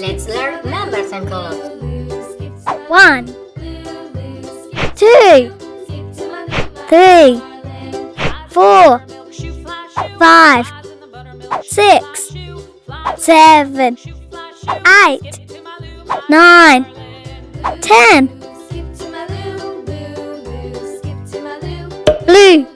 Let's learn numbers and colors. One, two, three, four, five, six, seven, eight, nine, ten. Blue.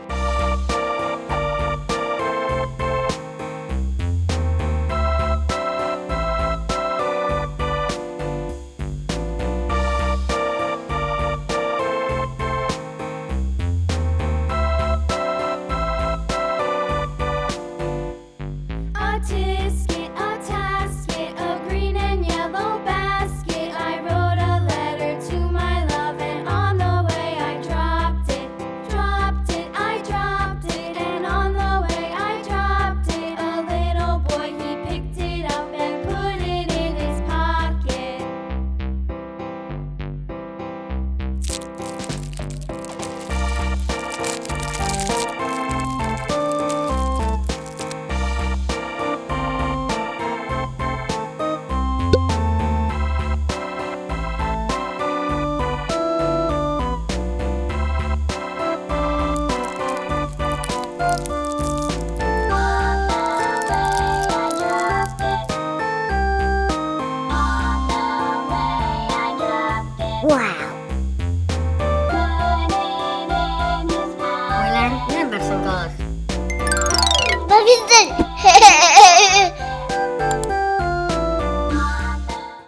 some colors. But